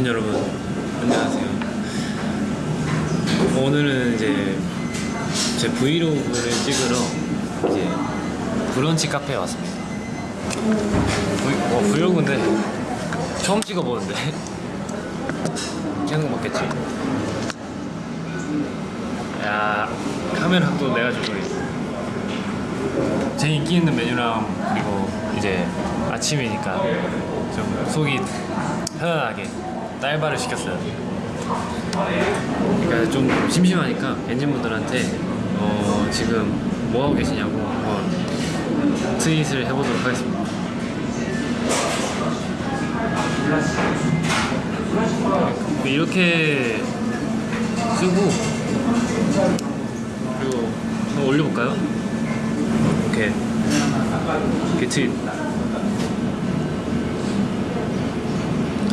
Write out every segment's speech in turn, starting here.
오신 여러분 안녕하세요. 오늘은 이제 제 브이로그를 찍으러 이제 브런치 카페에 왔습니다. 브이, 어, 브이로그인데 처음 찍어보는데. 계속 먹겠지? 야 카메라 각도 내가 주고 제 인기 있는 메뉴랑 그리고 이제 아침이니까 좀 속이 편안하게 딸바를 시켰어요. 그러니까 좀 심심하니까 엔진분들한테 어 지금 뭐 하고 계시냐고 한번 트윗을 해보도록 하겠습니다. 이렇게 쓰고 그리고 한번 올려볼까요? 이렇게 이렇게 트윗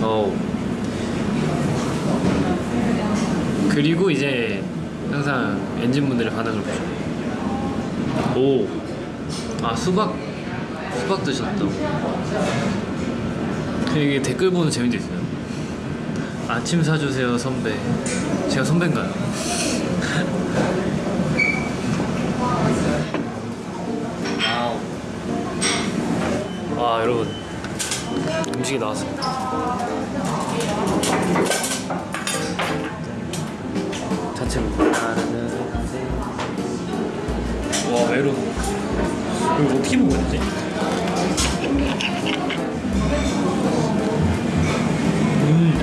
어 그리고 이제 항상 엔진분들의 반응을 보죠 오 아 수박 수박 드셨다고 이게 댓글 보는 재미도 있어요. 아침 사주세요 선배. 제가 선배인가요? 와 여러분. 음식이 나왔습니다 와 메론 이거 어떻게 먹어야 되지? 음.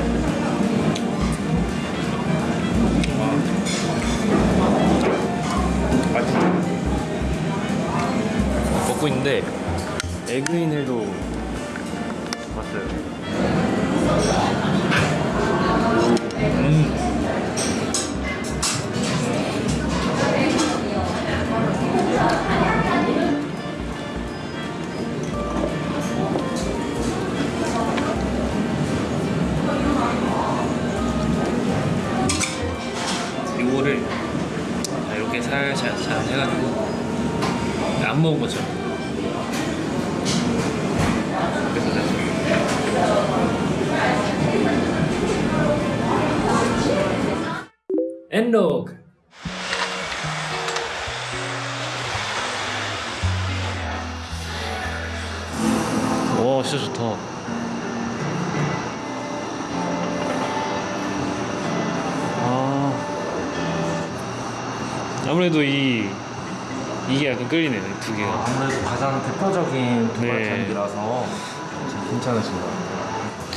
맛있다 먹고 있는데 에그인을도 그래서 내가 엔로그. 와 진짜 좋다. 아. 아무래도 이 이게 약간 끌리네요 이두 개가. 아무래도 가장 대표적인 네. 도발장이라서 괜찮으신 것 같아요.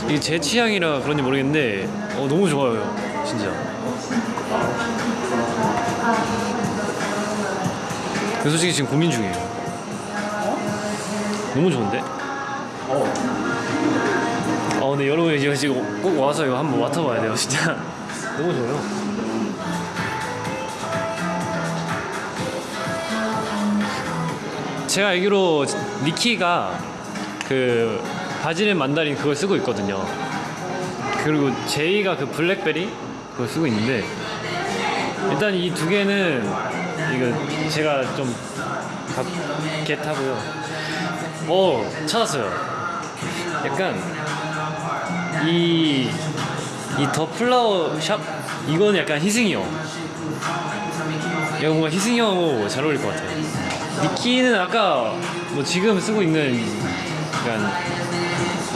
이게 제 취향이라 그런지 모르겠는데 어, 너무 좋아요 진짜 그 솔직히 지금 고민 중이에요 너무 좋은데? 어 근데 여러분 이거 지금 꼭 와서 이거 한번 맡아봐야 돼요 진짜 너무 좋아요 제가 알기로 니키가 그 바질앤 만다린 그걸 쓰고 있거든요. 그리고 제이가 그 블랙베리 그걸 쓰고 있는데 일단 이 두 개는 이거 제가 좀 겟하고요. 어 찾았어요. 약간 이 이 더 플라워 샵 이거는 약간 희승이 형. 이거 뭔가 희승이 형하고 잘 어울릴 것 같아요. 니키는 아까 뭐 지금 쓰고 있는 약간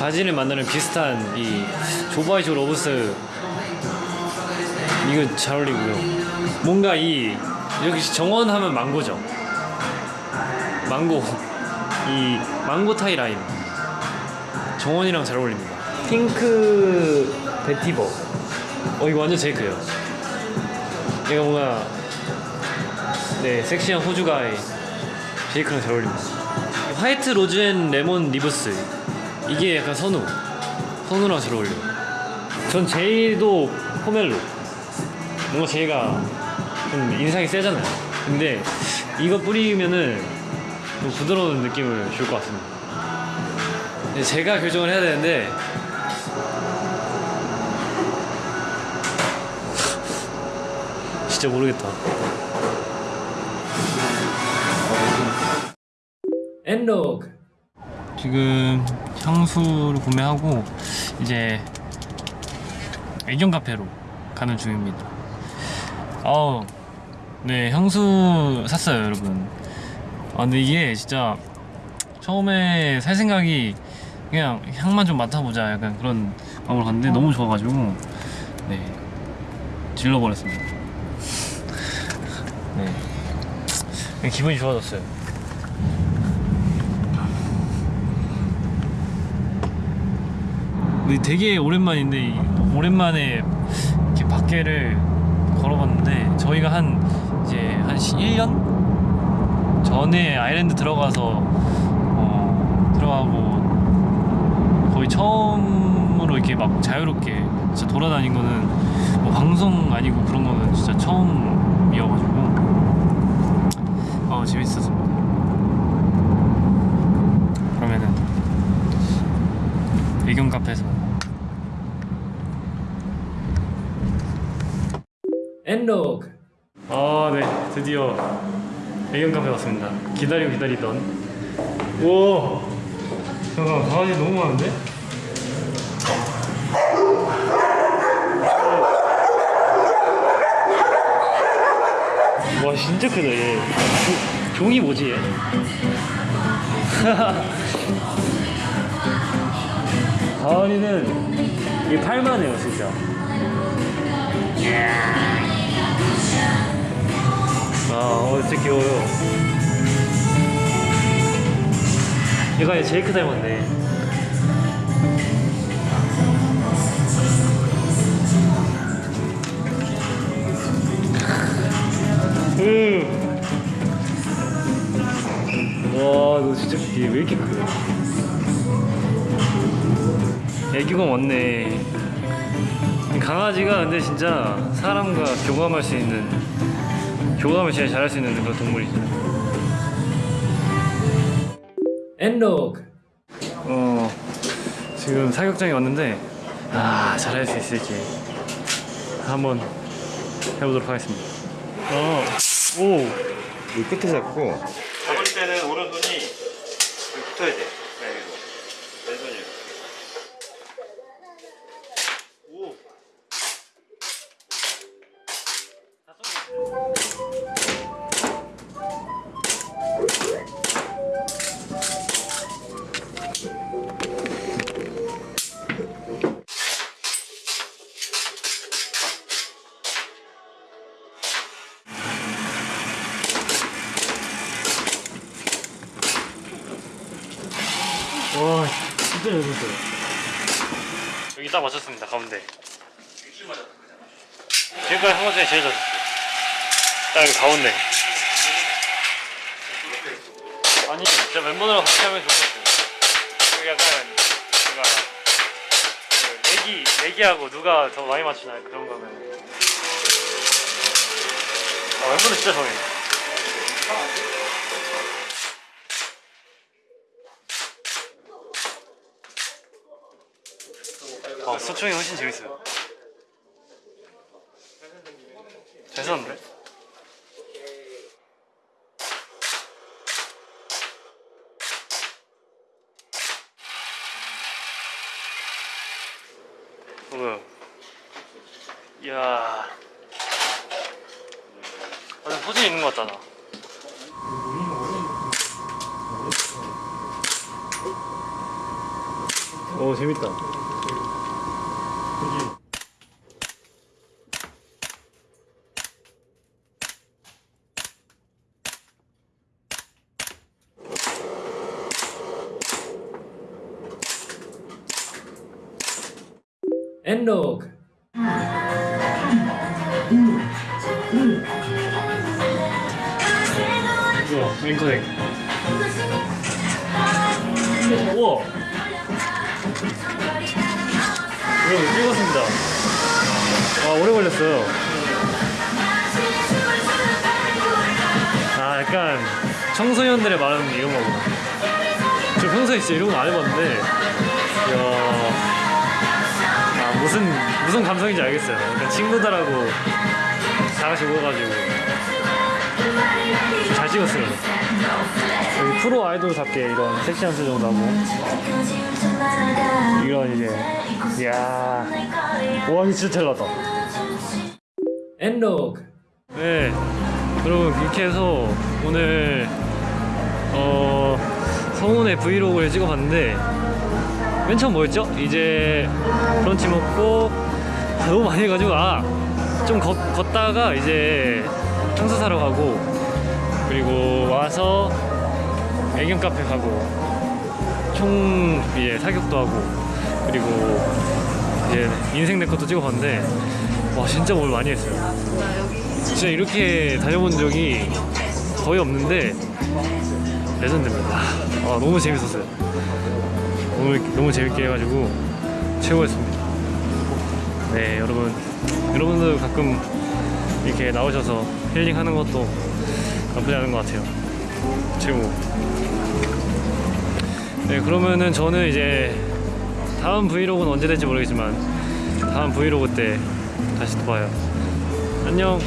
바지를 만나는 비슷한 이 Jo by Jo Loves 이거 잘 어울리고요. 뭔가 이 여기 정원하면 망고죠. 망고 이 mango Thai lime 정원이랑 잘 어울립니다. pink vetiver 어 이거 완전 제이크예요. 얘가 뭔가 네 섹시한 호주 guy 제이크랑 잘 어울립니다. white rose and lemon leaves 이게 약간 선우. 선우랑 잘 어울려요 전 제이도 pomelo. 뭔가 제이가 좀 인상이 세잖아요. 근데 이거 뿌리면은 좀 부드러운 느낌을 줄 것 같습니다. 근데 제가 결정을 해야 되는데 진짜 모르겠다. 엔로그. 지금 향수를 구매하고 이제 애견 카페로 가는 중입니다. 아우, 네 향수 샀어요, 여러분. 아 근데 이게 진짜 처음에 살 생각이 그냥 향만 좀 맡아보자 약간 그런 마음으로 갔는데 너무 좋아가지고 네 질러버렸습니다. 네 기분이 좋아졌어요. 근데 되게 오랜만인데 이- 오랜만에 이렇게 밖에를 걸어봤는데 저희가 한 이제 한 1년 전에 아일랜드 들어가서 어, 들어가고 거의 처음으로 이렇게 막 자유롭게 진짜 돌아다닌 거는 뭐 방송 아니고 그런 거는 진짜 처음이어가지고 어 재밌었습니다. 그러면은 배경 카페에서 엔로그. 아네. 드디어 배경 카페 왔습니다. 기다리고 기다리던. 우와. 잠깐 강아지 너무 많은데? 와 진짜 크다 얘. 조, 종이 뭐지 얘? 가을이는 이게 팔만 해요 진짜. 아 어, 진짜 귀여워요. 얘가 얘 제이크 닮았네. 와너 진짜 얘 왜 이렇게 크요 애기가 많네. 강아지가 근데 진짜 사람과 교감할 수 있는 교감을 제일 잘할 수 있는 그런 동물이죠. 엔로그. 어 지금 사격장에 왔는데 아 잘할 수 있을지 한번 해보도록 하겠습니다. 어오. 이 끝에 잡고. 잡을 때는 오른손이 붙어야 돼. 딱 맞췄습니다 가운데. 지금까지 한 것 중에 제일 잘 쳤어요. 딱 여기 가운데. 아니 진짜 멤버들이랑 같이 하면 좋을 것 같아요 약간 뭔가 그 내기 내기하고 누가 더 많이 맞추나 그런 거면. 아 멤버들 진짜 좋아해 아, 소총이 훨씬 재밌어요. 잘 썼는데? 뭐야? 이야. 완전 소질 있는 것 나. 오, 재밌다. 엔로그 우와 앵커넥. 우와. 여러분 찍었습니다. 와 오래 걸렸어요. 아 약간 청소년들의 말하는 이런 거구나 저 평소에 진짜 이런 거 안 해봤는데. 이야. 아 무슨 무슨 감성인지 알겠어요. 그러니까 친구들하고 다 같이 모여가지고 잘 찍었어요. 여기 프로 아이돌답게 이런 섹시한 표정도 하고. 이런 이제 이야. 와 이거 진짜 잘 나왔다. 엔로그. 네. 여러분 이렇게 해서 오늘 어 성훈의 브이로그를 찍어봤는데 맨 처음 뭐였죠? 이제 브런치 먹고 아, 너무 많이 해가지고 아 좀 걷다가 이제 향수 사러 가고 그리고 와서 애견 카페 가고 총 이제 사격도 하고 그리고 이제 인생 내 것도 찍어봤는데 와 진짜 뭘 많이 했어요. 진짜 이렇게 다녀본 적이 거의 없는데 레전드입니다. 아 너무 재밌었어요. 오늘 너무 재밌게 해가지고 최고였습니다. 네 여러분 여러분들 가끔 이렇게 나오셔서 힐링하는 것도 나쁘지 않은 것 같아요. 최고. 네 그러면은 저는 이제 다음 브이로그는 언제 될지 모르겠지만 다음 브이로그 때 다시 또 봐요. 안녕.